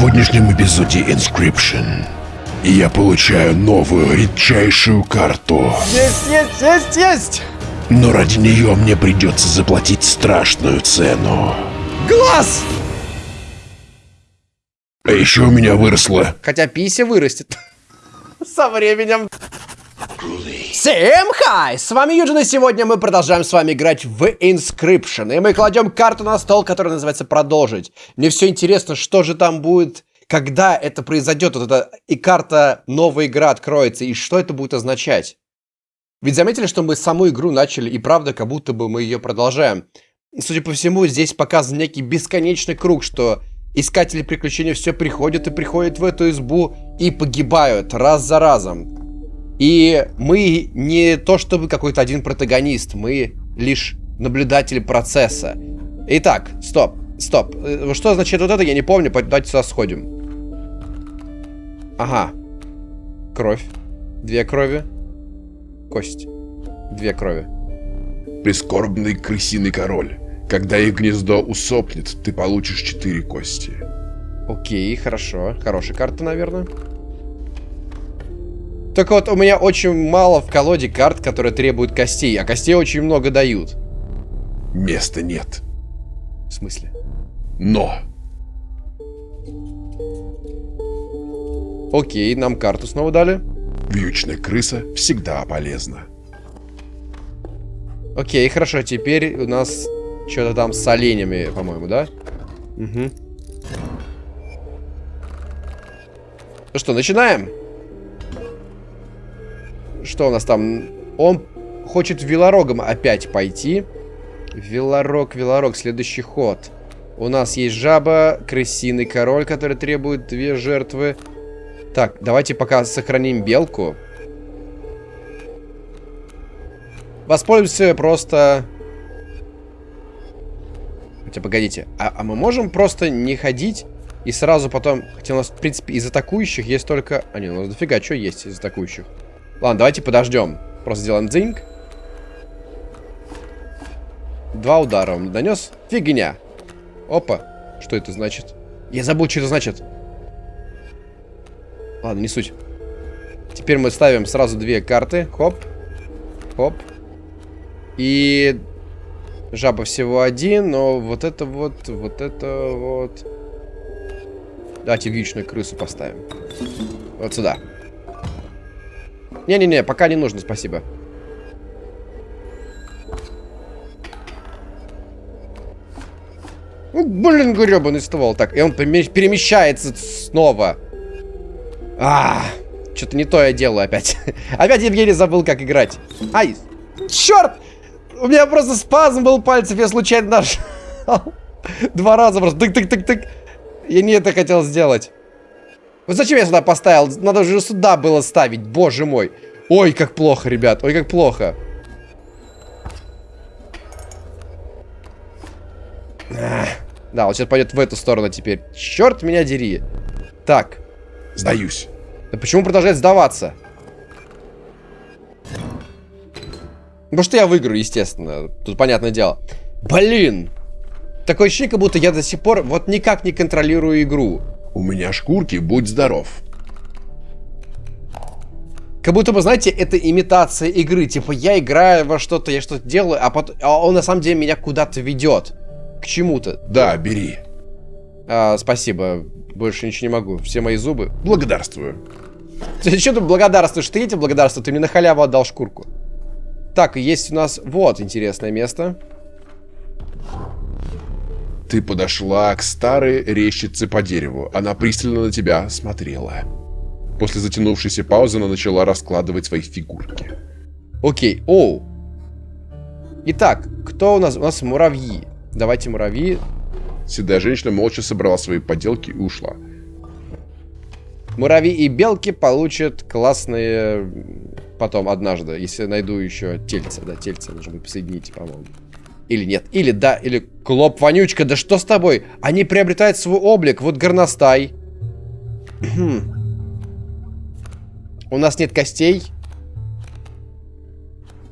сегодняшнем эпизоде Inscription я получаю новую редчайшую карту. Есть, есть, есть, есть! Но ради нее мне придется заплатить страшную цену. Глаз! А еще у меня выросла... Хотя пися вырастет. Со временем. Всем хай! С вами Юджин, и сегодня мы продолжаем с вами играть в Inscription. И мы кладем карту на стол, которая называется «Продолжить». Мне все интересно, что же там будет, когда это произойдет, вот эта и карта «Новая игра» откроется, и что это будет означать. Ведь заметили, что мы саму игру начали, и правда, как будто бы мы ее продолжаем. Судя по всему, здесь показан некий бесконечный круг, что искатели приключений все приходят и приходят в эту избу и погибают раз за разом. И мы не то чтобы какой-то один протагонист, мы лишь наблюдатели процесса. Итак, стоп, стоп. Э, что означает вот это, я не помню, давайте сюда сходим. Ага. Кровь. Две крови. Кость. Две крови. Прискорбный крысиный король. Когда их гнездо усопнет, ты получишь четыре кости. Окей, хорошо. Хорошая карта, наверное. Только вот у меня очень мало в колоде карт, которые требуют костей, а костей очень много дают. Места нет. В смысле? Но. Окей, нам карту снова дали. Вьючная крыса всегда полезна. Окей, хорошо, теперь у нас что-то там с оленями, по-моему, да? Угу. Ну что, начинаем? Что у нас там? Он хочет велорогом опять пойти. Велорог, велорог, следующий ход. У нас есть жаба, крысиный король, который требует две жертвы. Так, давайте пока сохраним белку. Воспользуемся просто... Хотя, погодите. А, а мы можем просто не ходить и сразу потом... Хотя у нас, в принципе, из атакующих есть только... А, не, у нас дофига что есть из атакующих. Ладно, давайте подождем. Просто сделаем дзинг. Два удара он донес. Фигня. Опа. Что это значит? Я забыл, что это значит. Ладно, не суть. Теперь мы ставим сразу две карты. Хоп. Хоп. И... Жаба всего один, но вот это вот, вот это вот... Давайте вьючную крысу поставим. Вот сюда. Не-не-не, пока не нужно, спасибо. Ну, блин, гребаный ствол. Так, и он перемещается снова. А, что-то не то я делаю опять. опять Евгений забыл, как играть. Ай, черт! У меня просто спазм был пальцев, я случайно нажал. Два раза просто. Тык-тык-тык-тык. Я не это хотел сделать. Вот зачем я сюда поставил? Надо же сюда было ставить, боже мой. Ой, как плохо, ребят, ой, как плохо. Да, вот сейчас пойдет в эту сторону теперь. Черт меня дери. Так. Сдаюсь. Да почему продолжает сдаваться? Потому что я выиграю, естественно. Тут понятное дело. Блин. Такое ощущение, как будто я до сих пор вот никак не контролирую игру. У меня шкурки, будь здоров. Как будто бы, знаете, это имитация игры. Типа, я играю во что-то, я что-то делаю, а, потом, а он на самом деле меня куда-то ведет. К чему-то. Да, бери. А, спасибо. Больше ничего не могу. Все мои зубы. Благодарствую. Ты что ты благодарствуешь? Ты эти благодарствую? Ты мне на халяву отдал шкурку. Так, есть у нас... Вот, интересное место. Ты подошла к старой резчице по дереву. Она пристально на тебя смотрела. После затянувшейся паузы она начала раскладывать свои фигурки. Окей, оу. Итак, кто у нас? У нас муравьи. Давайте муравьи. Седая женщина молча собрала свои поделки и ушла. Муравьи и белки получат классные потом однажды, если найду еще тельца. Да, тельца нужно будет посоединить, по-моему. Или нет. Или да, или Клоп вонючка, да что с тобой? Они приобретают свой облик. Вот горностай. У нас нет костей.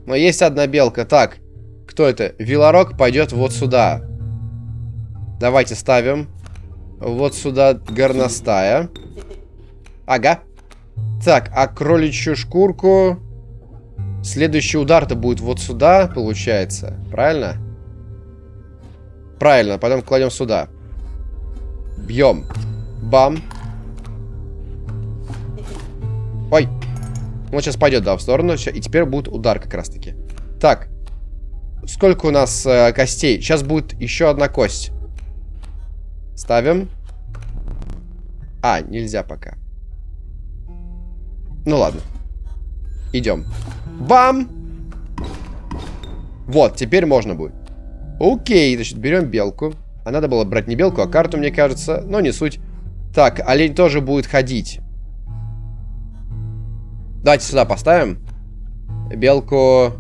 Но есть одна белка. Так, кто это? Вилорок пойдет вот сюда. Давайте ставим. Вот сюда горностая. Ага. Так, а кроличью шкурку... Следующий удар-то будет вот сюда, получается. Правильно? Правильно, потом кладем сюда. Бьем. Бам. Ой. Он сейчас пойдет, да, в сторону. И теперь будет удар как раз-таки. Так. Сколько у нас э, костей? Сейчас будет еще одна кость. Ставим. А, нельзя пока. Ну ладно. Идем. Бам! Вот, теперь можно будет. Окей, значит, берем белку. А надо было брать не белку, а карту, мне кажется. Но не суть. Так, олень тоже будет ходить. Давайте сюда поставим. Белку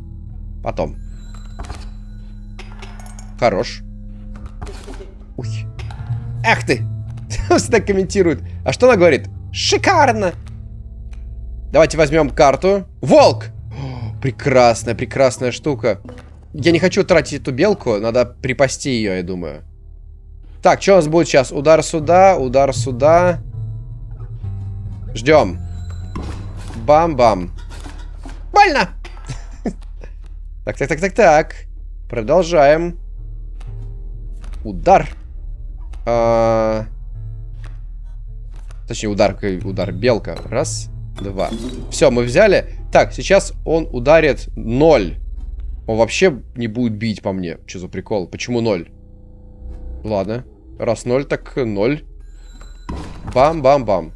потом. Хорош. Уй. Эх ты! Всегда комментирует. А что она говорит? Шикарно! Давайте возьмем карту. Волк! О, прекрасная, прекрасная штука. Я не хочу тратить эту белку. Надо припасти ее, я думаю. Так, что у нас будет сейчас? Удар сюда, удар сюда. Ждем. Бам-бам. Больно! Так, так, так, так, так. Продолжаем. Удар. А... Точнее, удар, удар. Белка. Раз, два. Все, мы взяли. Так, сейчас он ударит ноль. Он вообще не будет бить по мне. Что за прикол? Почему ноль? Ладно. Раз ноль, так ноль. Бам-бам-бам.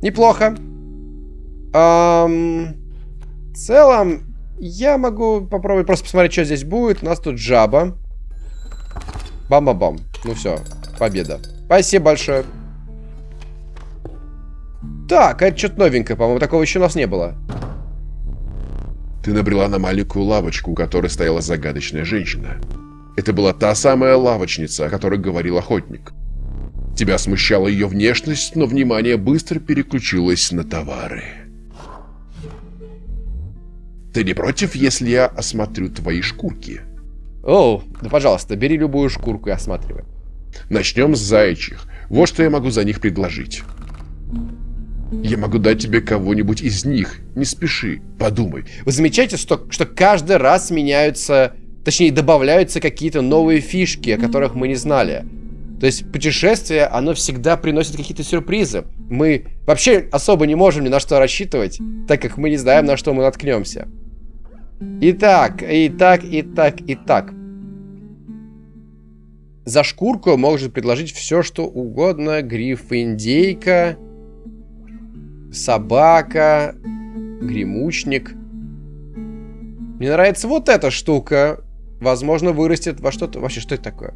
Неплохо. Эм, в целом, я могу попробовать просто посмотреть, что здесь будет. У нас тут жаба. Бам-бам-бам. Ну все, победа. Спасибо большое. Так, это что-то новенькое, по-моему, такого еще у нас не было. Ты набрела на маленькую лавочку, у которой стояла загадочная женщина. Это была та самая лавочница, о которой говорил охотник. Тебя смущала ее внешность, но внимание быстро переключилось на товары. Ты не против, если я осмотрю твои шкурки? О, да пожалуйста, бери любую шкурку и осматривай. Начнем с заячьих. Вот что я могу за них предложить. Я могу дать тебе кого-нибудь из них. Не спеши, подумай. Вы замечаете, что, что каждый раз меняются, точнее добавляются какие-то новые фишки, о которых мы не знали. То есть путешествие, оно всегда приносит какие-то сюрпризы. Мы вообще особо не можем ни на что рассчитывать, так как мы не знаем, на что мы наткнемся. Итак, итак, итак, итак. За шкурку может предложить все, что угодно. Гриф, индейка собака, гремучник. Мне нравится вот эта штука. Возможно, вырастет во что-то... Вообще, что это такое?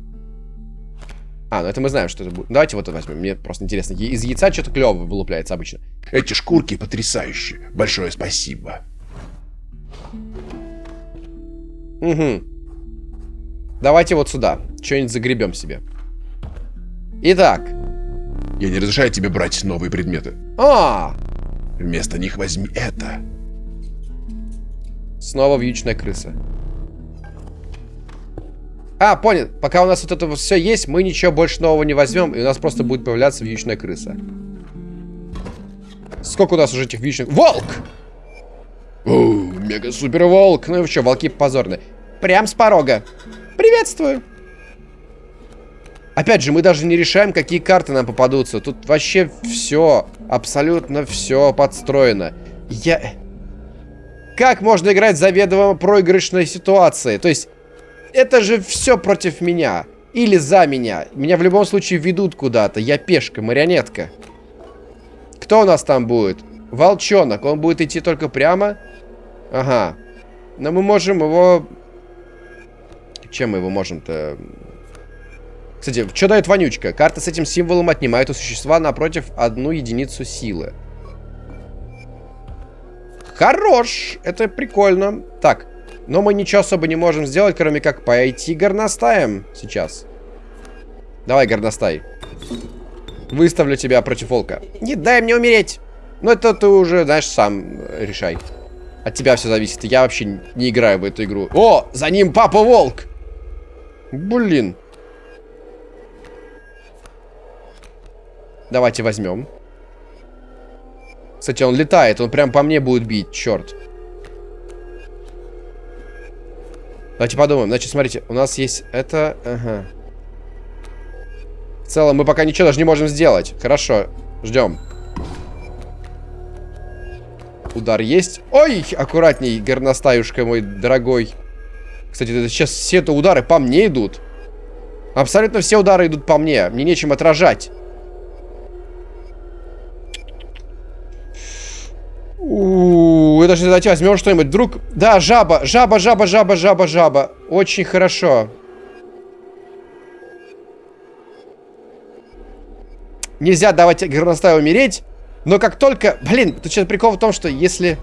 А, ну это мы знаем, что это будет. Давайте вот это возьмем. Мне просто интересно. Из яйца что-то клевое вылупляется обычно. Эти шкурки потрясающие. Большое спасибо. Угу. Давайте вот сюда. Что-нибудь загребем себе. Итак. Я не разрешаю тебе брать новые предметы. А, Вместо них возьми это. Снова вьючная крыса. А, понял. Пока у нас вот это все есть, мы ничего больше нового не возьмем, и у нас просто будет появляться вьючная крыса. Сколько у нас уже этих вьючных... Волк! Мега-супер волк. Ну и что, волки позорные. Прям с порога. Приветствую. Опять же, мы даже не решаем, какие карты нам попадутся. Тут вообще все, абсолютно все подстроено. Я... Как можно играть заведомо проигрышной ситуации? То есть, это же все против меня. Или за меня. Меня в любом случае ведут куда-то. Я пешка, марионетка. Кто у нас там будет? Волчонок. Он будет идти только прямо? Ага. Но мы можем его... Чем мы его можем-то... Кстати, что дает вонючка? Карта с этим символом отнимает у существа напротив одну единицу силы. Хорош! Это прикольно. Так, но мы ничего особо не можем сделать, кроме как пойти горностаем сейчас. Давай, горностай. Выставлю тебя против волка. Не дай мне умереть. Ну, это ты уже, знаешь, сам решай. От тебя все зависит. Я вообще не играю в эту игру. О, за ним папа волк! Блин. Давайте возьмем. Кстати, он летает, он прям по мне будет бить, черт. Давайте подумаем. Значит, смотрите, у нас есть это... Ага. В целом, мы пока ничего даже не можем сделать. Хорошо, ждем. Удар есть. Ой, аккуратней, горностаюшка мой дорогой. Кстати, сейчас все это удары по мне идут. Абсолютно все удары идут по мне. Мне нечем отражать. У, это же давайте возьмем что-нибудь. Друг, да, жаба, жаба, жаба, жаба, жаба, жаба. Очень хорошо. Нельзя давать горностаю умереть. Но как только... Блин, тут сейчас прикол в том, что если...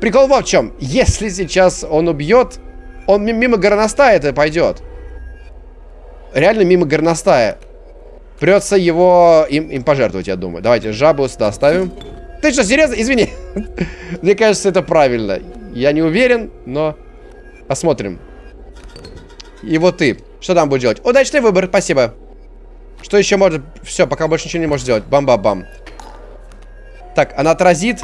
Прикол в чем. Если сейчас он убьет, он мимо горностая это пойдет. Реально мимо горностая. Придется его им, им пожертвовать, я думаю. Давайте жабу сюда ставим. Ты что, серьезно? Извини. Мне кажется, это правильно. Я не уверен, но посмотрим. И вот ты. Что там будешь делать? Удачный выбор, спасибо. Что еще может... Все, пока больше ничего не можешь сделать. Бам-бам-бам. Так, она отразит,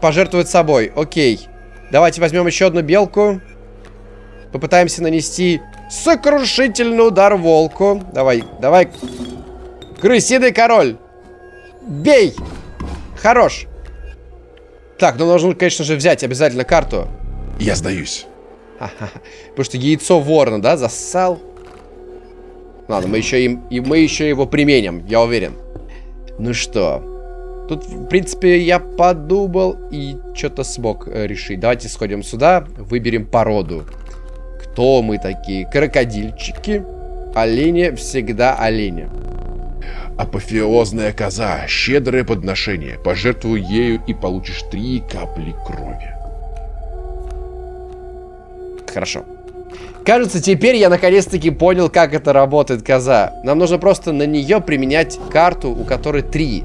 пожертвует собой. Окей. Давайте возьмем еще одну белку. Попытаемся нанести сокрушительный удар волку. Давай, давай. Крысиный король. Бей! Хорош. Так, ну нужно, конечно же, взять обязательно карту. Я сдаюсь. Потому что яйцо ворона, да, зассал. Ладно, мы еще, им, и мы еще его применим, я уверен. Ну что, тут, в принципе, я подумал и что-то смог э, решить. Давайте сходим сюда, выберем породу. Кто мы такие? Крокодильчики. Олени всегда олени. Апофеозная коза, щедрое подношение. Пожертвуй ею и получишь три капли крови. Хорошо. Кажется, теперь я наконец-таки понял, как это работает коза. Нам нужно просто на нее применять карту, у которой три.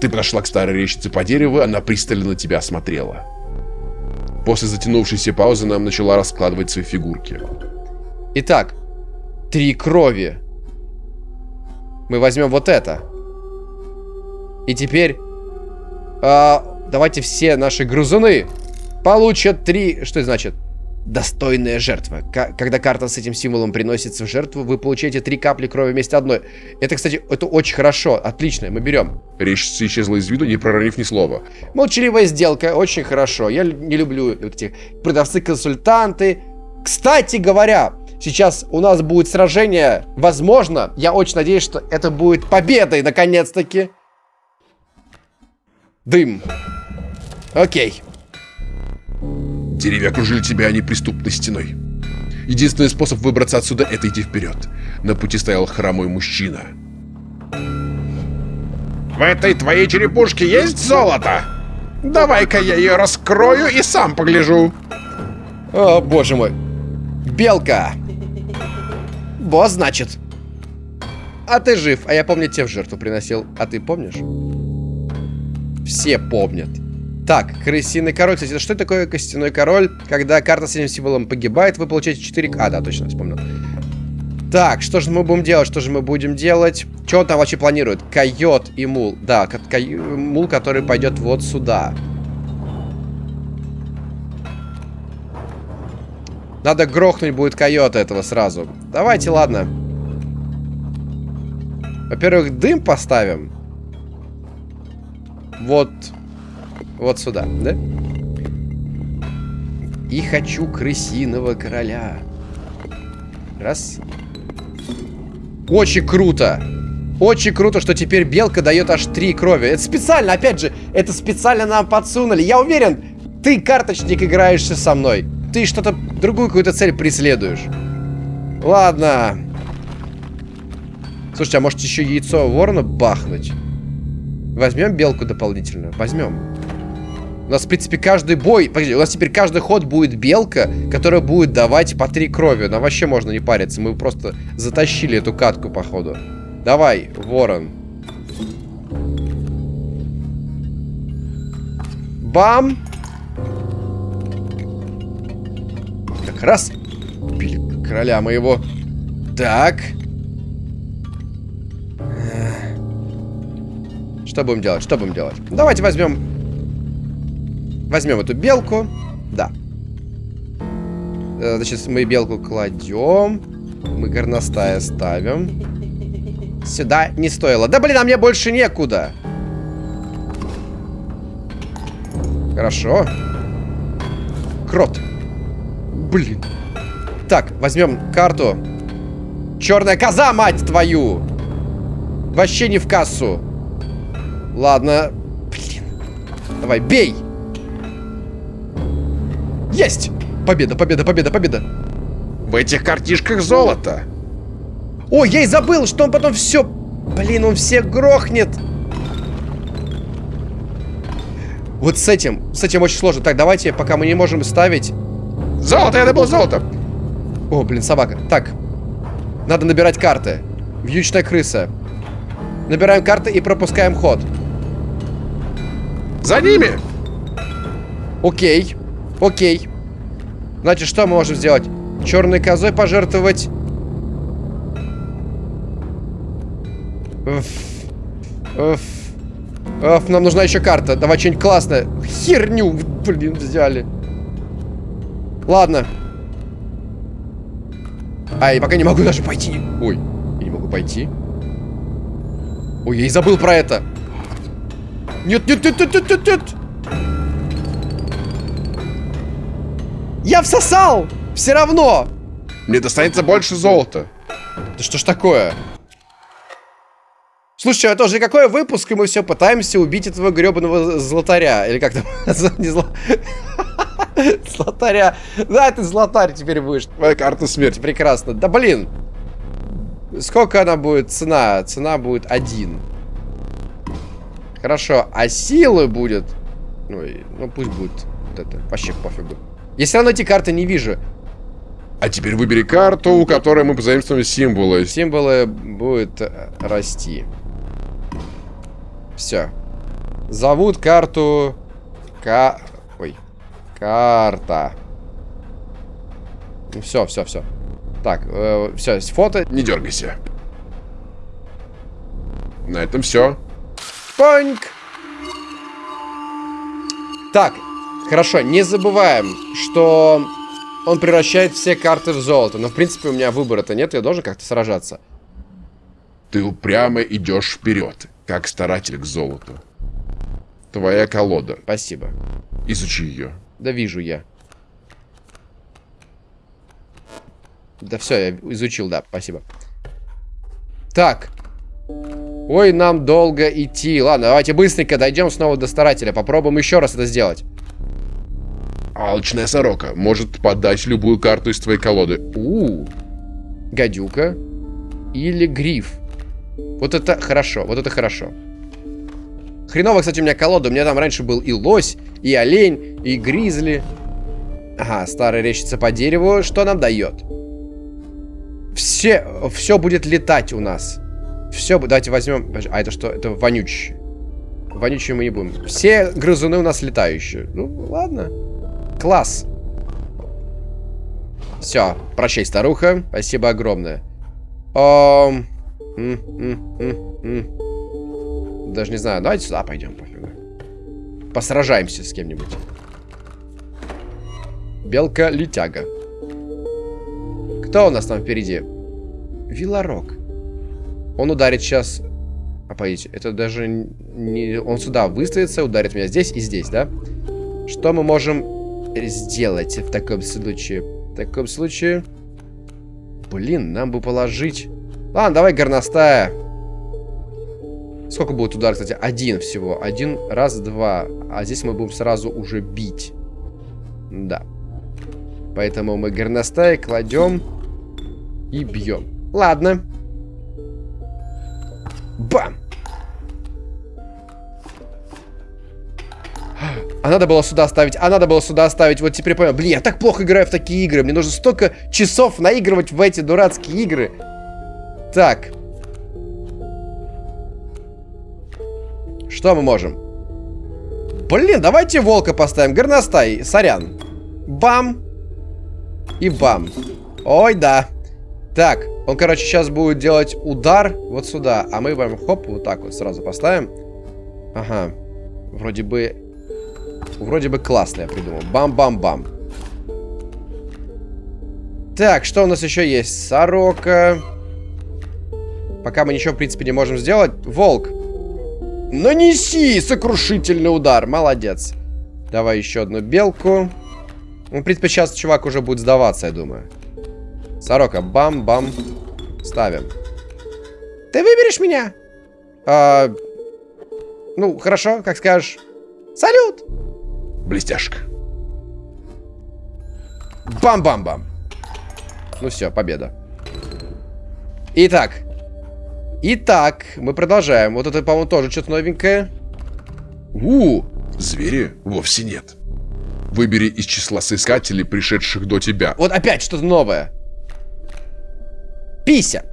Ты подошла к старой речице по дереву, она пристально на тебя осмотрела. После затянувшейся паузы нам начала раскладывать свои фигурки. Итак, три крови. Мы возьмем вот это. И теперь... А, давайте все наши грузуны получат три... Что это значит? Достойная жертва. К когда карта с этим символом приносится в жертву, вы получаете три капли крови вместе одной. Это, кстати, это очень хорошо. Отлично, мы берем. Речь исчезла из виду, не проронив ни слова. Молчаливая сделка, очень хорошо. Я не люблю эти продавцы-консультанты. Кстати говоря, сейчас у нас будет сражение. Возможно, я очень надеюсь, что это будет победой, наконец-таки. Дым. Окей. Деревья окружили тебя неприступной стеной. Единственный способ выбраться отсюда — это идти вперед. На пути стоял хромой мужчина. В этой твоей черепушке есть золото? Давай-ка я ее раскрою и сам погляжу. О, боже мой. Белка. Босс, значит. А ты жив. А я помню, тебе в жертву приносил. А ты помнишь? Все помнят. Так, крысиный король. Кстати, что такое костяной король? Когда карта с этим символом погибает, вы получаете 4... А, да, точно, вспомнил. Так, что же мы будем делать? Что же мы будем делать? Что он там вообще планирует? Койот и мул. Да, мул, который пойдет вот сюда. Надо грохнуть будет койота этого сразу. Давайте, ладно. Во-первых, дым поставим. Вот вот сюда, да? И хочу крысиного короля. Раз. Очень круто. Очень круто, что теперь белка дает аж три крови. Это специально, опять же, это специально нам подсунули. Я уверен, ты, карточник, играешься со мной. Ты что-то, другую какую-то цель преследуешь. Ладно. Слушайте, а может еще яйцо ворона бахнуть? Возьмем белку дополнительную? Возьмем. У нас, в принципе, каждый бой... Погоди, у нас теперь каждый ход будет белка, которая будет давать по три крови. Нам вообще можно не париться. Мы просто затащили эту катку, походу. Давай, ворон. Бам! Так, раз. Убили короля моего. Так. Что будем делать? Что будем делать? Давайте возьмем... Возьмем эту белку. Да. Э, значит, мы белку кладем. Мы горностая ставим. Сюда не стоило. Да блин, а мне больше некуда. Хорошо. Крот. Блин. Так, возьмем карту. Черная коза, мать твою! Вообще не в кассу. Ладно. Блин. Давай, бей! Есть! Победа, победа, победа, победа. В этих картишках золото. Ой, я и забыл, что он потом все... Блин, он все грохнет. Вот с этим, с этим очень сложно. Так, давайте, пока мы не можем ставить... Золото, я добыл золото. О, блин, собака. Так, надо набирать карты. Вьючная крыса. Набираем карты и пропускаем ход. За ними! Окей. Окей. Значит, что мы можем сделать? Черной козой пожертвовать... Уф. Уф. Уф, нам нужна еще карта. Давай что-нибудь классное. Херню, блин, взяли. Ладно. А, я пока не могу даже пойти. Ой, я не могу пойти. Ой, я и забыл про это. Нет, нет, нет, нет, нет, нет, нет. Я всосал! Все равно! Мне достанется больше золота. Да что ж такое? Слушай, это уже какой выпуск, и мы все пытаемся убить этого гребаного золотаря. Или как там? Не зло... Златаря. Да, ты златарь теперь будешь. Твоя карта смерти. Прекрасно. Да блин. Сколько она будет? Цена. Цена будет один. Хорошо. А силы будет... Ой, ну пусть будет вот это. Вообще пофигу. Я все равно эти карты не вижу. А теперь выбери карту, у которой мы позаимствуем символы. Символы будут э, расти. Все. Зовут карту... Ка... Карта. Все, все, все. Так, э, все, фото. Не дергайся. На этом все. Панк. Так, хорошо, не забываем, что он превращает все карты в золото. Но, в принципе, у меня выбора-то нет, я должен как-то сражаться. Ты упрямо идешь вперед, как старатель к золоту. Твоя колода. Спасибо. Изучи ее. Да вижу я. Да все, я изучил, да, спасибо. Так. Ой, нам долго идти. Ладно, давайте быстренько дойдем снова до старателя. Попробуем еще раз это сделать. Алчная сорока может подать любую карту из твоей колоды. У, -у, -у. гадюка или гриф. Вот это хорошо, вот это хорошо. Хреново, кстати, у меня колода. У меня там раньше был и лось, и олень, и гризли. Ага, старая речица по дереву. Что нам дает? Все, все будет летать у нас. Все, давайте возьмем... А это что? Это вонючие. Вонючие мы не будем. Все грызуны у нас летающие. Ну, ладно. Класс. Все, прощай, старуха. Спасибо огромное. Ом... Даже не знаю. Давайте сюда пойдем, пофигу. Посражаемся с кем-нибудь. Белка-летяга. Кто у нас там впереди? Вилорок. Он ударит сейчас... А, погодите, это даже не... Он сюда выставится, ударит меня здесь и здесь, да? Что мы можем сделать в таком случае? В таком случае... Блин, нам бы положить... Ладно, давай горностая. Сколько будет удар, кстати? Один всего. Один, раз, два. А здесь мы будем сразу уже бить. Да. Поэтому мы горностай кладем и бьем. Ладно. Бам! А надо было сюда ставить, а надо было сюда ставить. Вот теперь понял. Блин, я так плохо играю в такие игры. Мне нужно столько часов наигрывать в эти дурацкие игры. Так. Что мы можем? Блин, давайте волка поставим. Горностай, сорян. Бам. И бам. Ой, да. Так, он, короче, сейчас будет делать удар вот сюда. А мы прям хоп, вот так вот сразу поставим. Ага. Вроде бы... Вроде бы классно я придумал. Бам-бам-бам. Так, что у нас еще есть? Сорока. Пока мы ничего, в принципе, не можем сделать. Волк. Нанеси сокрушительный удар. Молодец. Давай еще одну белку. Ну, в принципе, сейчас чувак уже будет сдаваться, я думаю. Сорока, бам-бам. Ставим. Ты выберешь меня? А, ну, хорошо, как скажешь. Салют! Блестяшка. Бам-бам-бам. Ну все, победа. Итак. Итак, мы продолжаем. Вот это, по-моему, тоже что-то новенькое. У, звери вовсе нет. Выбери из числа соискателей, пришедших до тебя. Вот опять что-то новое. Пися.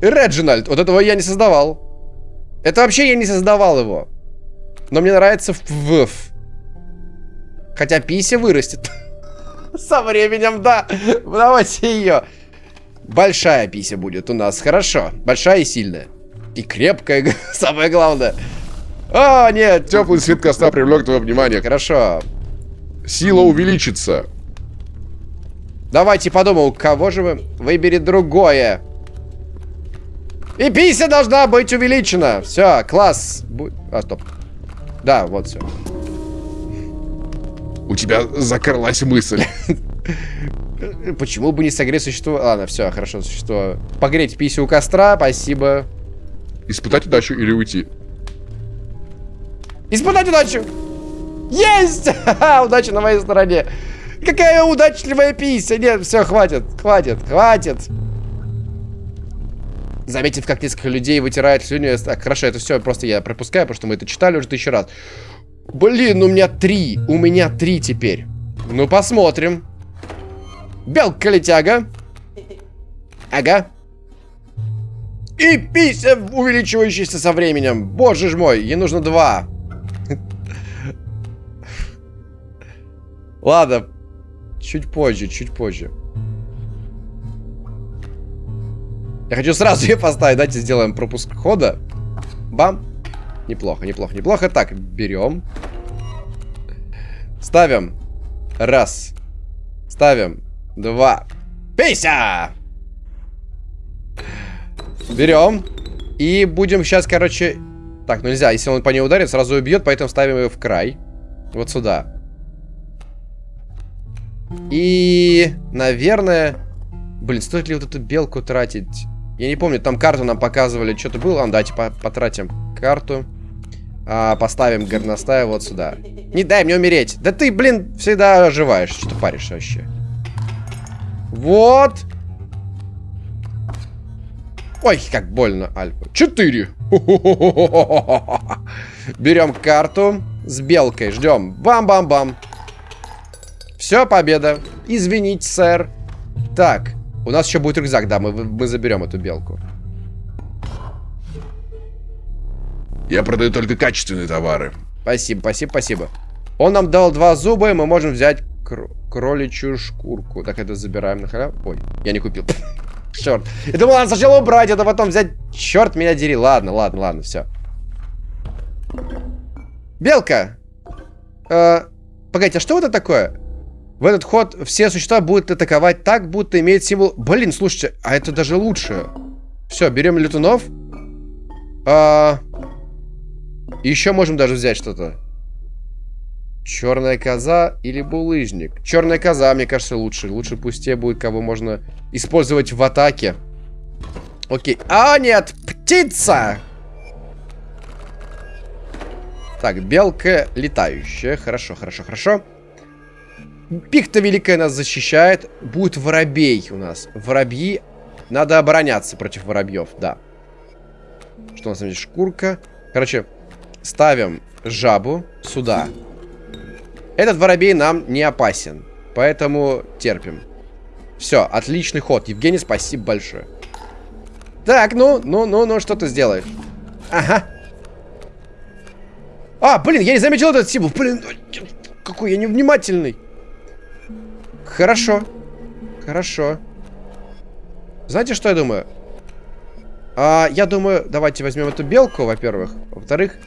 Реджинальд. Вот этого я не создавал. Это вообще я не создавал его. Но мне нравится в. Хотя пися вырастет. Со временем, да. Давайте ее. Большая пися будет у нас. Хорошо. Большая и сильная. И крепкая, самое главное. О, нет. Теплый свет костра привлек твое внимание. Хорошо. Сила увеличится. Давайте подумал, кого же вы... Выбери другое. И пися должна быть увеличена. Все, класс. А, стоп. Да, вот все. У тебя закрылась мысль. Почему бы не согреть существо? Ладно, все, хорошо, существо. Погреть писю у костра, спасибо. Испытать удачу или уйти? Испытать удачу! Есть! Удача на моей стороне. Какая удачливая пися! Нет, все, хватит, хватит, хватит. Заметив, как несколько людей вытирают слюню. Так, хорошо, это все просто я пропускаю, потому что мы это читали уже тысячу раз. Блин, у меня три. У меня три теперь. Ну, посмотрим. Белка-летяга. Ага. И пися, увеличивающаяся со временем. Боже ж мой, ей нужно два. Ладно. Чуть позже, чуть позже. Я хочу сразу ее поставить. Давайте сделаем пропуск хода. Бам. Неплохо, неплохо, неплохо. Так, берем. Ставим. Раз. Ставим. Два. Пися! Берем. И будем сейчас, короче... Так, ну нельзя. Если он по ней ударит, сразу убьет, поэтому ставим ее в край. Вот сюда. И, наверное... Блин, стоит ли вот эту белку тратить? Я не помню, там карту нам показывали, что-то было. А, давайте по потратим карту. А, поставим горностая вот сюда. Не дай мне умереть. Да ты, блин, всегда оживаешь. Что паришь вообще? Вот. Ой, как больно, Альфа. Четыре. Берем карту с белкой. Ждем. Бам-бам-бам. Все, победа. Извините, сэр. Так. У нас еще будет рюкзак, да, мы, мы заберем эту белку. Я продаю только качественные товары. Спасибо, спасибо, спасибо. Он нам дал два зуба, и мы можем взять кр кроличью шкурку. Так, это забираем на халяву. Ой, я не купил. Черт. Я думал, надо сначала убрать, это потом взять. Черт, меня дери. Ладно, ладно, ладно, все. Белка. Э, погодите, а что это такое? В этот ход все существа будут атаковать так, будто имеет символ... Блин, слушайте, а это даже лучше. Все, берем летунов. Еще можем даже взять что-то. Черная коза или булыжник? Черная коза, мне кажется, лучше. Лучше пусть будет, кого можно использовать в атаке. Окей. А, нет! Птица! Так, белка летающая. Хорошо, хорошо, хорошо. Пихта великая нас защищает. Будет воробей у нас. Воробьи. Надо обороняться против воробьев, да. Что у нас здесь? Шкурка. Короче, ставим жабу сюда. Этот воробей нам не опасен. Поэтому терпим. Все, отличный ход. Евгений, спасибо большое. Так, ну, ну, ну, ну, что ты сделаешь? Ага. А, блин, я не заметил этот символ. Блин, какой я невнимательный. Хорошо. Хорошо. Знаете, что я думаю? А, я думаю, давайте возьмем эту белку, во-первых. Во-вторых,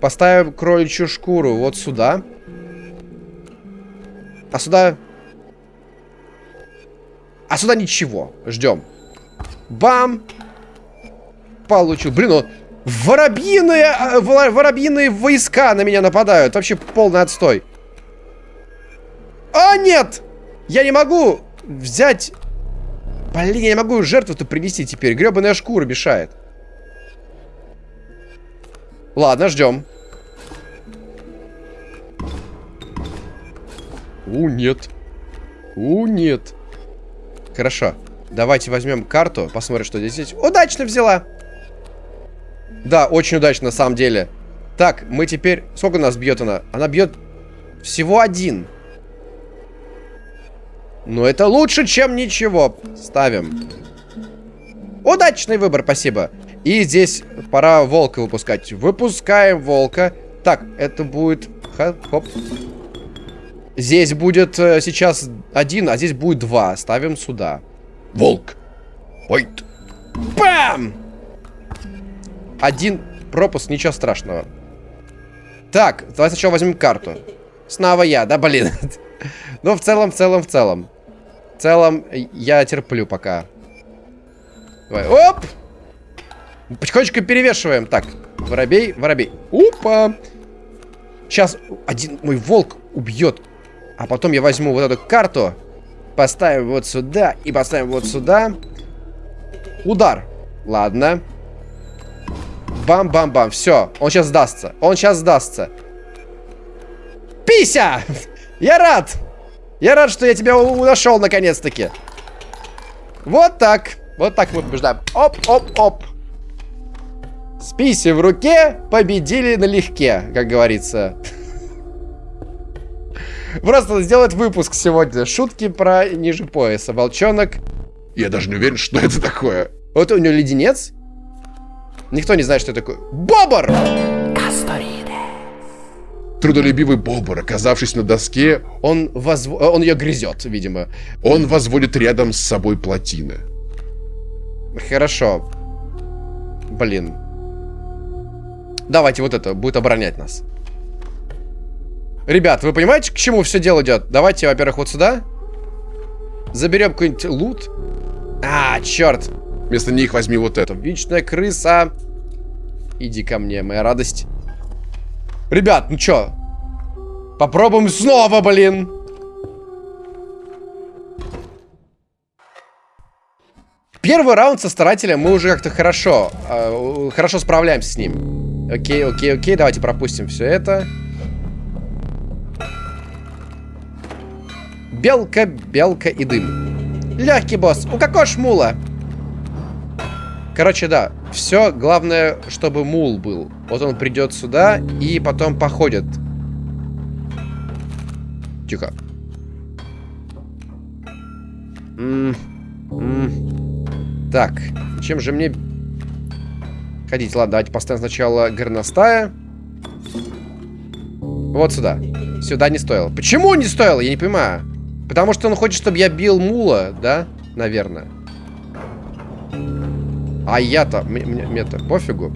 поставим кроличью шкуру вот сюда. А сюда... А сюда ничего. Ждем. Бам! Получил. Блин, ну... Воробьиные... а, Воробьиные войска на меня нападают. Вообще полный отстой. А, нет! Я не могу взять... Блин, я не могу жертву-то принести теперь. Гребаная шкура мешает. Ладно, ждем. У, нет. У, нет. Хорошо. Давайте возьмем карту, посмотрим, что здесь есть. Удачно взяла. Да, очень удачно, на самом деле. Так, мы теперь... Сколько нас бьет она? Она бьет всего один. Но это лучше, чем ничего. Ставим. Удачный выбор, спасибо. И здесь пора волка выпускать. Выпускаем волка. Так, это будет... Хоп. Здесь будет э, сейчас один, а здесь будет два. Ставим сюда. Волк. Войт. Бам! Один пропуск, ничего страшного. Так, давай сначала возьмем карту. Снова я, да, блин. Ну, в целом, в целом, в целом. В целом, я терплю пока. Давай, оп! Потихонечку перевешиваем. Так, воробей, воробей. Опа! Сейчас один мой волк убьет. А потом я возьму вот эту карту, поставим вот сюда и поставим вот сюда. Удар. Ладно. Бам-бам-бам. Все, он сейчас сдастся. Он сейчас сдастся. Пися! Я рад! Я рад, что я тебя нашел наконец-таки. Вот так. Вот так мы побеждаем. Оп-оп-оп. С писей в руке победили налегке, как говорится. Просто сделать выпуск сегодня. Шутки про ниже пояса. Волчонок. Я даже не уверен, что это такое. Вот у него леденец. Никто не знает, что это такое. Бобр! Трудолюбивый бобр, оказавшись на доске, Он, возв... он ее грызет, видимо. он возводит рядом с собой плотины. Хорошо. Блин. Давайте вот это, будет оборонять нас. Ребят, вы понимаете, к чему все дело идет? Давайте, во-первых, вот сюда. Заберем какой-нибудь лут. А, черт. Вместо них возьми вот это. Вечная крыса. Иди ко мне, моя радость. Ребят, ну чё? Попробуем снова, блин. Первый раунд со старателем мы уже как-то хорошо, э, хорошо справляемся с ним. Окей, окей, окей, давайте пропустим все это. Белка, белка и дым. Легкий босс. У какого ж мула? Короче, да. Все, главное, чтобы мул был. Вот он придет сюда и потом походит. Тихо. М -м -м. Так, чем же мне ходить? Ладно, давайте поставим сначала горностая. Вот сюда. Сюда не стоило. Почему не стоило? Я не понимаю. Потому что он хочет, чтобы я бил мула, да? Наверное. А я-то... Мне-то пофигу.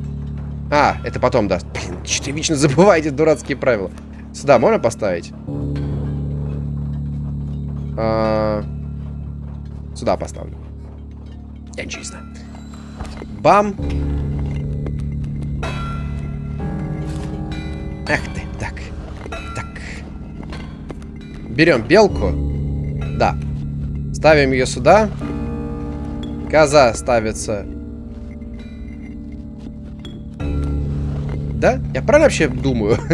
А, это потом даст. Блин, что вечно забываете дурацкие правила. Сюда можно поставить? А... Сюда поставлю. Я ничего не знаю. Бам. Эх ты, так. Так. Берем белку. Да. Ставим ее сюда. Коза ставится. Да? Я правильно вообще думаю?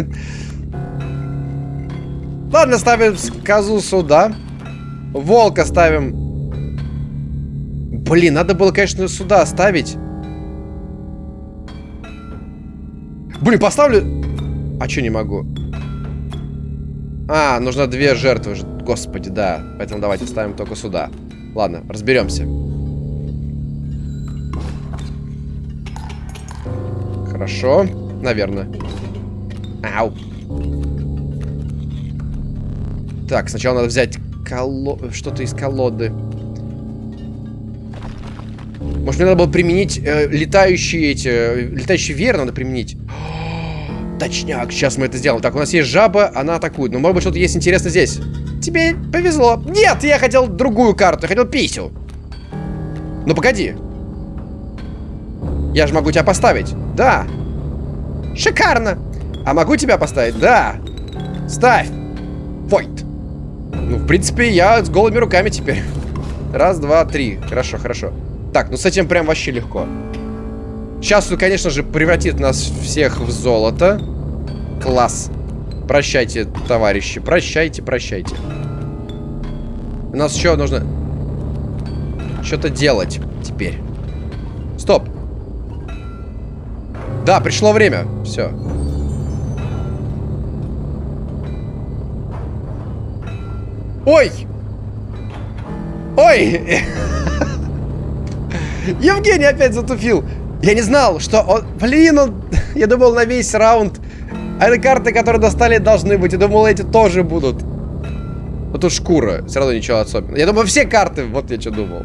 Ладно, ставим козу сюда. Волка ставим. Блин, надо было, конечно, сюда ставить. Блин, поставлю... А что не могу? А, нужно две жертвы. Господи, да. Поэтому давайте ставим только сюда. Ладно, разберемся. Хорошо. Наверное. Ау. Так, сначала надо взять коло... что-то из колоды. Может, мне надо было применить э, летающие эти... Э, летающий веер надо применить. Точняк, сейчас мы это сделаем. Так, у нас есть жаба, она атакует. Но может быть что-то есть интересно здесь. Тебе повезло. Нет, я хотел другую карту, я хотел писю. Ну погоди. Я же могу тебя поставить. Да. Шикарно. А могу тебя поставить? Да. Ставь. Войт. Ну, в принципе, я с голыми руками теперь. Раз, два, три. Хорошо, хорошо. Так, ну с этим прям вообще легко. Сейчас он, конечно же, превратит нас всех в золото. Класс. Прощайте, товарищи. Прощайте, прощайте. У нас еще нужно что-то делать теперь. Стоп. Да, пришло время. Все. Ой! Ой! Евгений опять затупил. Я не знал, что он... Блин, он... Я думал, на весь раунд... А это карты, которые достали, должны быть. Я думал, эти тоже будут. Но тут шкура. Все равно ничего особенного. Я думаю, все карты... Вот я что думал.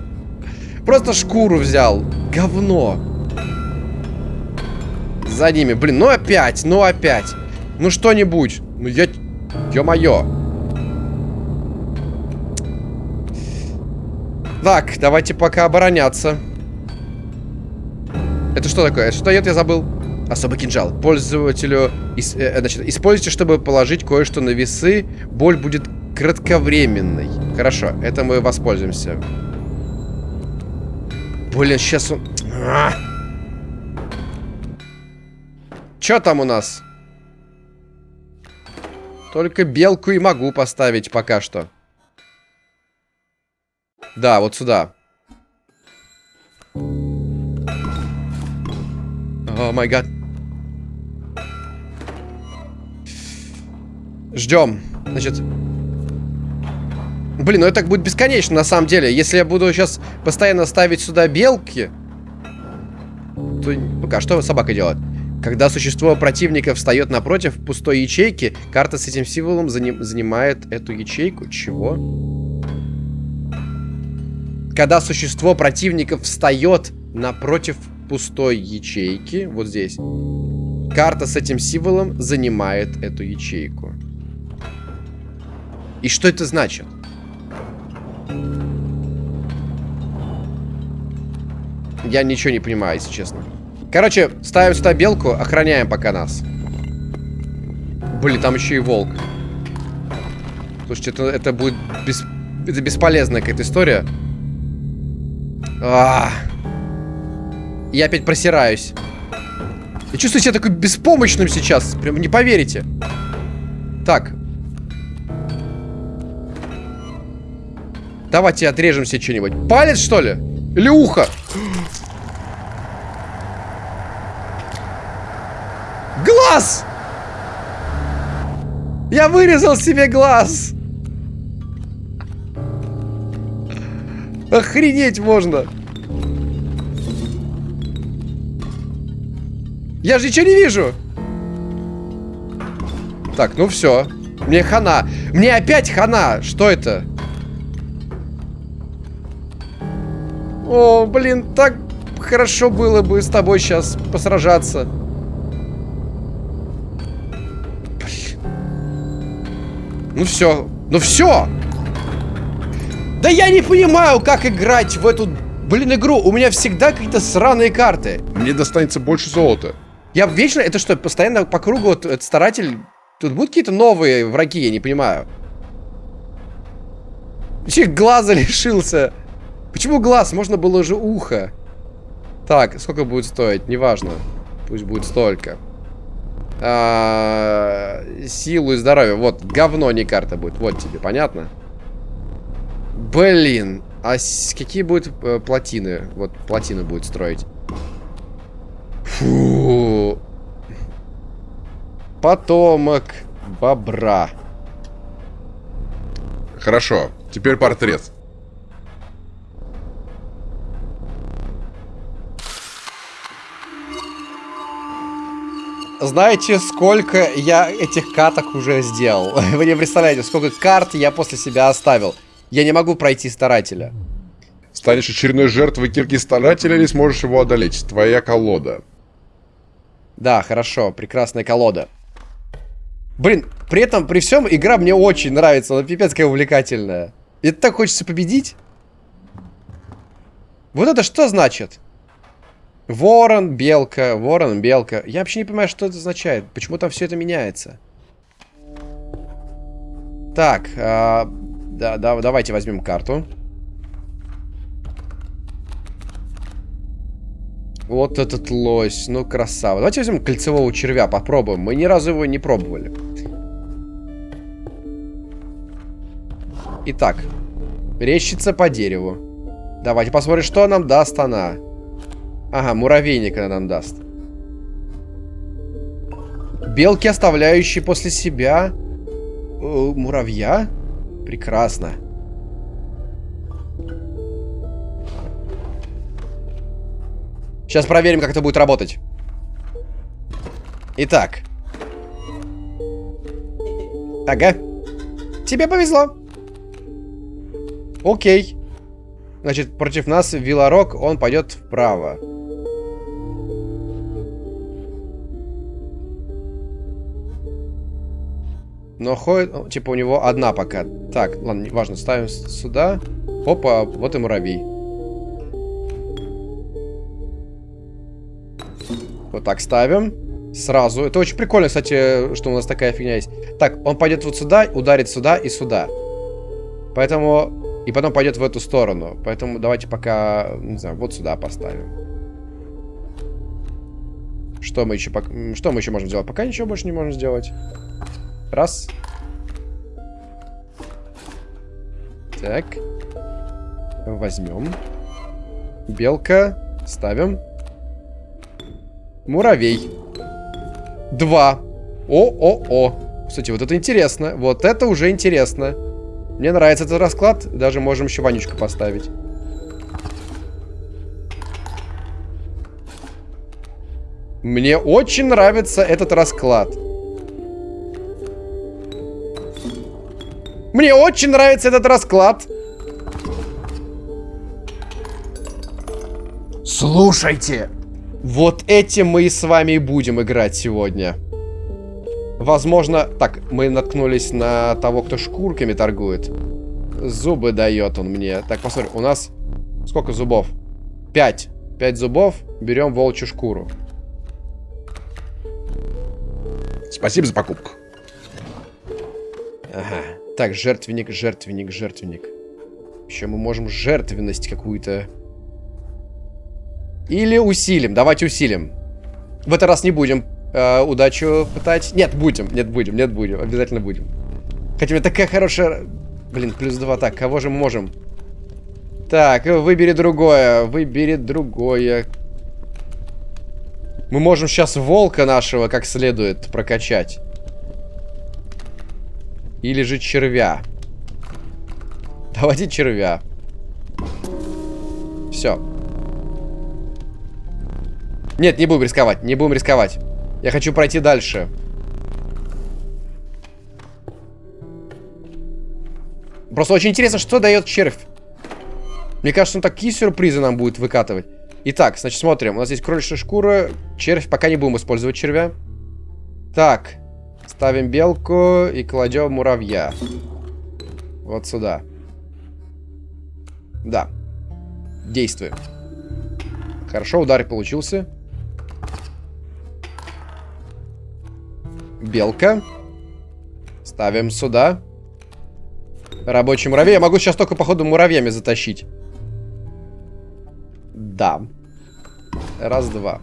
Просто шкуру взял. Говно. За ними. Блин, ну опять, ну опять. Ну что-нибудь. Ну я... Ё-моё. Так, давайте пока обороняться. Это что такое? Что дает, я забыл. Особый кинжал. Пользователю... Ис, э, значит, используйте, чтобы положить кое-что на весы. Боль будет кратковременной. Хорошо, это мы воспользуемся. Блин, сейчас он... А! Чё там у нас? Только белку и могу поставить пока что. Да, вот сюда. О май гад. Ждем. Значит... Блин, ну это так будет бесконечно, на самом деле. Если я буду сейчас постоянно ставить сюда белки... То... Ну-ка, что собака делает? Когда существо противника встает напротив пустой ячейки, карта с этим символом заним... занимает эту ячейку. Чего? Когда существо противника встает напротив пустой ячейки, вот здесь, карта с этим символом занимает эту ячейку. И что это значит? Я ничего не понимаю, если честно. Короче, ставим сюда белку, охраняем пока нас. Блин, там еще и волк. Слушайте, это, это будет бес, это бесполезная какая-то история. А. Я опять просираюсь. Я чувствую себя такой беспомощным сейчас. Прям не поверите. Так. Давайте отрежем себе что-нибудь. Палец, что ли? Или ухо? Глаз! Я вырезал себе глаз! Охренеть можно! Я же ничего не вижу. Так, ну все. Мне хана. Мне опять хана. Что это? О, блин, так хорошо было бы с тобой сейчас посражаться. Блин. Ну все. Ну все. Да я не понимаю, как играть в эту, блин, игру. У меня всегда какие-то сраные карты. Мне достанется больше золота. Я вечно... Это что, постоянно по кругу вот, этот старатель... Тут будут какие-то новые враги, я не понимаю. Вообще глаза лишился. Почему глаз? Можно было же ухо. Так, сколько будет стоить? Неважно. Пусть будет столько. А -а -а, силу и здоровье. Вот, говно не карта будет. Вот тебе, понятно? Блин. А какие будут э, плотины? Вот, плотины будет строить. Фу. Потомок бобра. Хорошо, теперь портрет. Знаете, сколько я этих каток уже сделал? Вы не представляете, сколько карт я после себя оставил. Я не могу пройти старателя. Станешь очередной жертвой кирки старателя или сможешь его одолеть? Твоя колода. Да, хорошо, прекрасная колода. Блин, при этом, при всем, игра мне очень нравится. Она пипец какая увлекательная. И так хочется победить. Вот это что значит? Ворон, белка, ворон, белка. Я вообще не понимаю, что это означает. Почему там все это меняется? Так, а, да, да, давайте возьмем карту. Вот этот лось, ну красава. Давайте возьмем кольцевого червя, попробуем. Мы ни разу его не пробовали. Итак, рещица по дереву. Давайте посмотрим, что нам даст она. Ага, муравейник она нам даст. Белки, оставляющие после себя э, муравья. Прекрасно. Сейчас проверим, как это будет работать. Итак. Ага. Тебе повезло. Окей. Значит, против нас Виларок, он пойдет вправо. Но ходит, типа, у него одна пока. Так, ладно, важно, ставим сюда. Опа, вот и муравей. Вот так ставим. Сразу. Это очень прикольно, кстати, что у нас такая фигня есть. Так, он пойдет вот сюда, ударит сюда и сюда. Поэтому и потом пойдет в эту сторону. Поэтому давайте пока, не знаю, вот сюда поставим. Что мы еще, что мы еще можем сделать? Пока ничего больше не можем сделать. Раз. Так. Возьмем. Белка. Ставим. Муравей. Два. О-о-о. Кстати, вот это интересно. Вот это уже интересно. Мне нравится этот расклад. Даже можем еще Ванечку поставить. Мне очень нравится этот расклад. Мне очень нравится этот расклад. Слушайте. Вот этим мы и с вами и будем играть сегодня. Возможно... Так, мы наткнулись на того, кто шкурками торгует. Зубы дает он мне. Так, посмотри, у нас... Сколько зубов? Пять. Пять зубов. Берем волчью шкуру. Спасибо за покупку. Ага. Так, жертвенник, жертвенник, жертвенник. Еще мы можем жертвенность какую-то... Или усилим. Давайте усилим. В этот раз не будем э, удачу пытать. Нет, будем, нет, будем, нет, будем. Обязательно будем. Хотя у меня такая хорошая... Блин, плюс два. Так, кого же мы можем? Так, выбери другое. Выбери другое. Мы можем сейчас волка нашего как следует прокачать. Или же червя. Давайте червя. Все. Нет, не будем рисковать, не будем рисковать. Я хочу пройти дальше. Просто очень интересно, что дает червь. Мне кажется, он такие сюрпризы нам будет выкатывать. Итак, значит, смотрим. У нас есть кроличья шкура. Червь. Пока не будем использовать червя. Так. Ставим белку и кладем муравья. Вот сюда. Да. Действуем. Хорошо, удар получился. Белка. Ставим сюда. Рабочий муравей. Я могу сейчас только, походу, муравьями затащить. Да. Раз, два.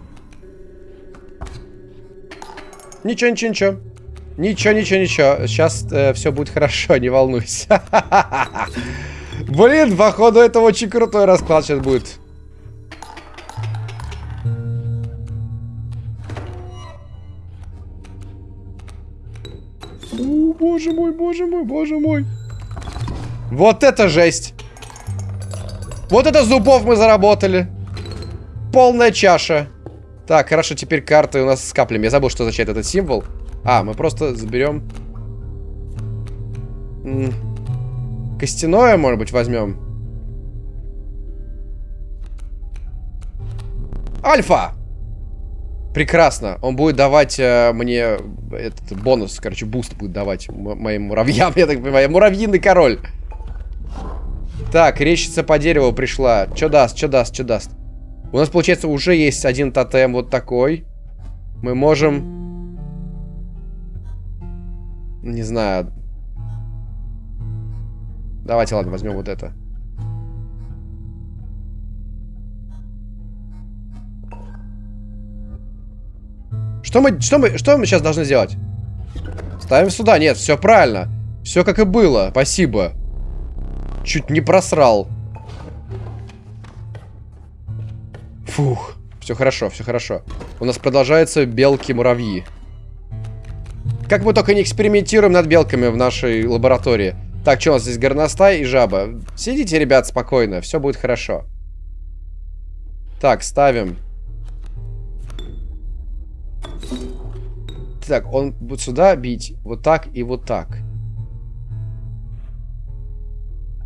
Ничего, ничего, ничего. Ничего, ничего, ничего. Сейчас э, все будет хорошо, не волнуйся. Блин, походу, это очень крутой расклад сейчас будет. боже мой, боже мой, боже мой. Вот это жесть. Вот это зубов мы заработали. Полная чаша. Так, хорошо, теперь карты у нас с каплями. Я забыл, что означает этот символ. А, мы просто заберем... Костяное, может быть, возьмем. Альфа! Прекрасно. Он будет давать э, мне этот бонус, короче, буст будет давать моим муравьям, я так понимаю. Муравьиный король. Так, речица по дереву пришла. Что даст, что даст, что даст? У нас, получается, уже есть один тотем вот такой. Мы можем... Не знаю. Давайте, ладно, возьмем вот это. Что мы, что мы, что мы сейчас должны сделать? Ставим сюда. Нет, все правильно. Все как и было. Спасибо. Чуть не просрал. Фух. Все хорошо, все хорошо. У нас продолжаются белки-муравьи. Как мы только не экспериментируем над белками в нашей лаборатории. Так, что у нас здесь горностай и жаба? Сидите, ребят, спокойно, все будет хорошо. Так, ставим. Так, он будет сюда бить, вот так и вот так.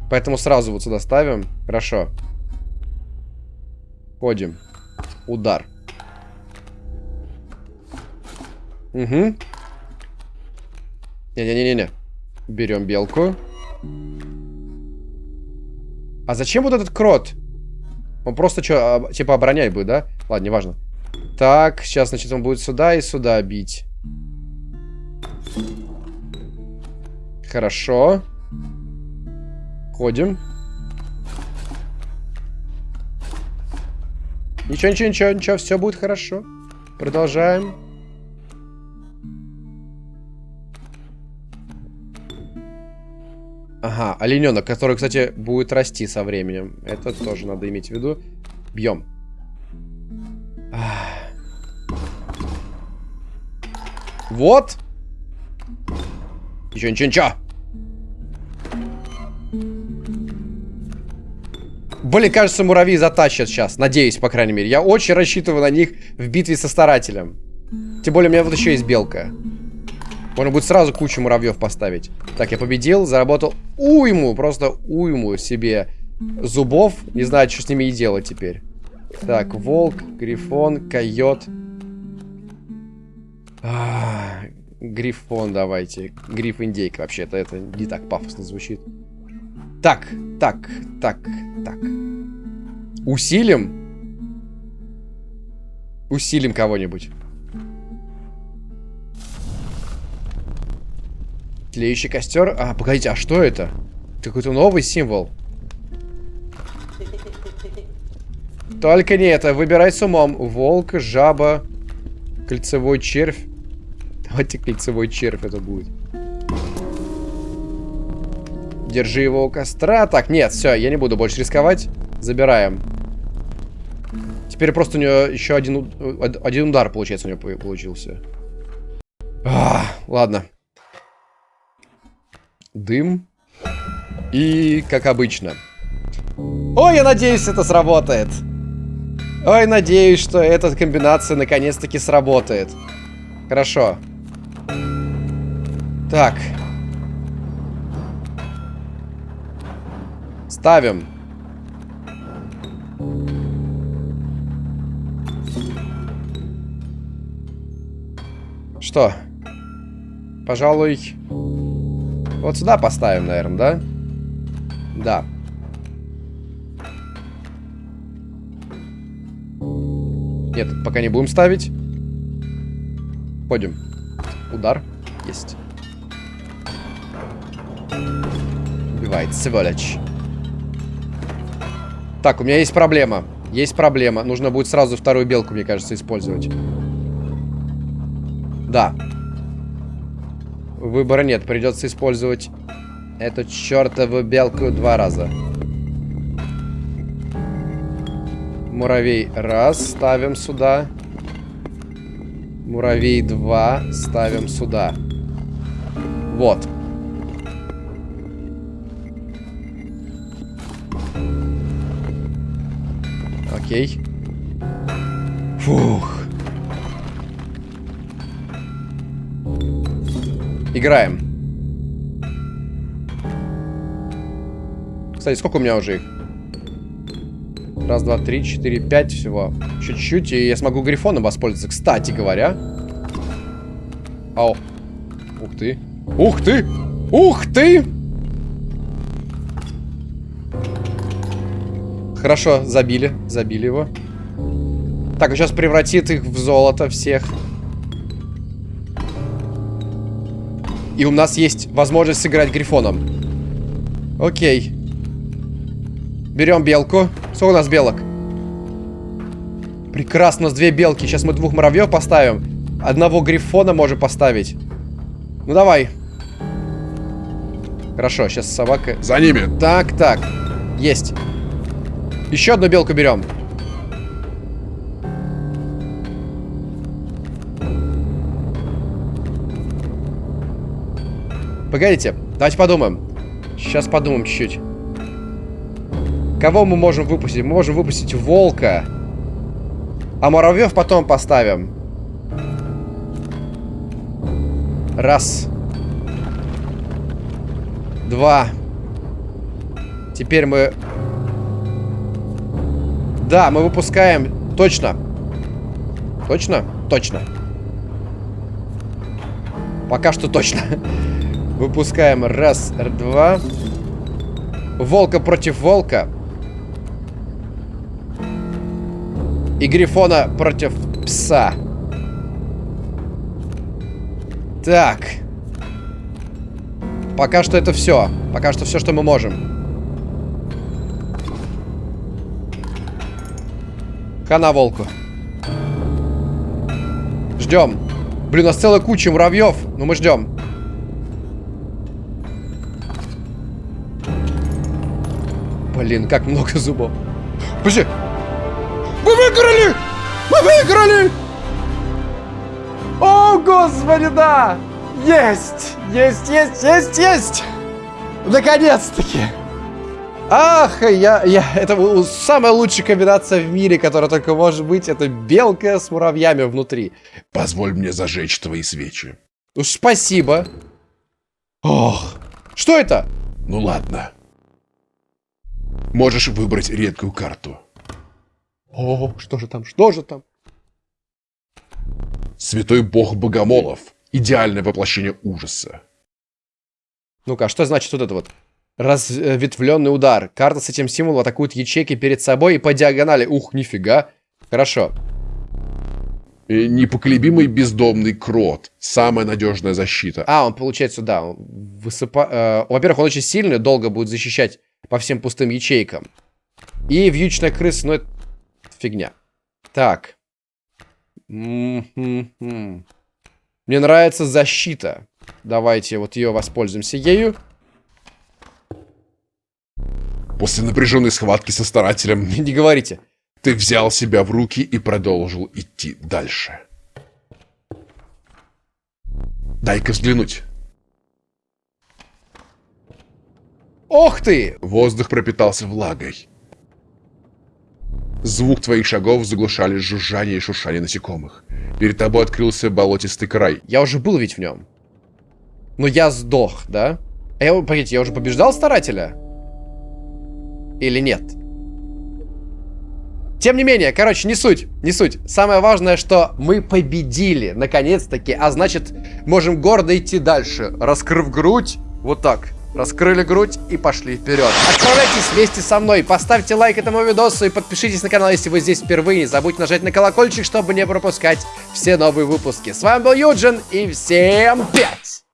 Поэтому сразу вот сюда ставим. Хорошо. Ходим. Удар. Угу. Не-не-не-не. Берем белку. А зачем вот этот крот? Он просто что, типа оборонять будет, да? Ладно, неважно. Так, сейчас, значит, он будет сюда и сюда бить. Хорошо. Ходим. Ничего, ничего, ничего, ничего, все будет хорошо. Продолжаем. Ага, олененок, который, кстати, будет расти со временем. Это тоже надо иметь в виду. Бьем. Вот. Ничего, ничего, ничего. Блин, кажется, муравьи затащат сейчас. Надеюсь, по крайней мере. Я очень рассчитываю на них в битве со старателем. Тем более, у меня вот еще есть белка. Можно будет сразу кучу муравьев поставить. Так, я победил, заработал уйму, просто уйму себе зубов. Не знаю, что с ними и делать теперь. Так, волк, грифон, койот. А, грифон давайте. Гриф индейка вообще-то. Это не так пафосно звучит. Так, так, так, так. Усилим? Усилим кого-нибудь. Тлеющий костер. А, погодите, а что это? Это какой-то новый символ. Только не это. Выбирай с умом. Волк, жаба, кольцевой червь. Давайте кольцевой червь это будет. Держи его у костра. Так, нет, все, я не буду больше рисковать. Забираем. Теперь просто у нее еще один, один удар, получается, у нее получился. А, ладно. Дым. И, как обычно. Ой, я надеюсь, это сработает. Ой, надеюсь, что эта комбинация наконец-таки сработает. Хорошо. Так. Ставим. Что? Пожалуй... Вот сюда поставим, наверное, да? Да. Нет, пока не будем ставить. Ходим. Удар. Есть. Убивает, сволочь. Так, у меня есть проблема. Есть проблема. Нужно будет сразу вторую белку, мне кажется, использовать. Да. Выбора нет. Придется использовать эту чертову белку два раза. Муравей раз. Ставим сюда. Муравей два. Ставим сюда. Вот. Окей. Фух. Играем. Кстати, сколько у меня уже их? Раз, два, три, четыре, пять всего. Чуть-чуть, и я смогу грифоном воспользоваться. Кстати говоря. Ау. Ух ты. Ух ты! Ух ты! Хорошо, забили. Забили его. Так, сейчас превратит их в золото всех. И у нас есть возможность сыграть грифоном. Окей. Берем белку. Сколько у нас белок? Прекрасно, у нас две белки. Сейчас мы двух муравьев поставим. Одного грифона можем поставить. Ну давай. Хорошо, сейчас собака... За ними. Так, так. Есть. Еще одну белку берем. Погодите, давайте подумаем. Сейчас подумаем чуть-чуть. Кого мы можем выпустить? Мы можем выпустить волка. А муравьев потом поставим. Раз. Два. Теперь мы... Да, мы выпускаем... Точно. Точно? Точно. Пока что точно. Выпускаем раз, два. Волка против волка. И Грифона против пса. Так. Пока что это все. Пока что все, что мы можем. Хана волку. Ждем. Блин, у нас целая куча муравьев. Но мы ждем. Блин, как много зубов. Подожди. Мы выиграли! Мы выиграли! О, господи, да! Есть! Есть, есть, есть, есть! Наконец-таки! Ах, я, я, это самая лучшая комбинация в мире, которая только может быть, это белка с муравьями внутри. Позволь мне зажечь твои свечи. Уж спасибо. Ох, что это? Ну ладно. Можешь выбрать редкую карту. О, что же там, что же там? Святой бог богомолов. Идеальное воплощение ужаса. Ну-ка, а что значит вот это вот? Разветвленный удар. Карта с этим символом атакует ячейки перед собой и по диагонали. Ух, нифига. Хорошо. И непоколебимый бездомный крот. Самая надежная защита. А, он получается, да. Высыпа... Э, Во-первых, он очень сильный, долго будет защищать по всем пустым ячейкам. И вьючная крыса, ну это фигня. Так. Мне нравится защита. Давайте вот ее воспользуемся ею. После напряженной схватки со старателем... Не говорите. Ты взял себя в руки и продолжил идти дальше. Дай-ка взглянуть. Ох ты! Воздух пропитался влагой. Звук твоих шагов заглушали жужжание и шуршание насекомых. Перед тобой открылся болотистый край. Я уже был ведь в нем. Но я сдох, да? А я, погодите, я уже побеждал старателя? Или нет? Тем не менее, короче, не суть, не суть. Самое важное, что мы победили, наконец-таки. А значит, можем гордо идти дальше, раскрыв грудь, вот так. Раскрыли грудь и пошли вперед. Отправляйтесь вместе со мной, поставьте лайк этому видосу и подпишитесь на канал, если вы здесь впервые. Не забудьте нажать на колокольчик, чтобы не пропускать все новые выпуски. С вами был Юджин и всем пять!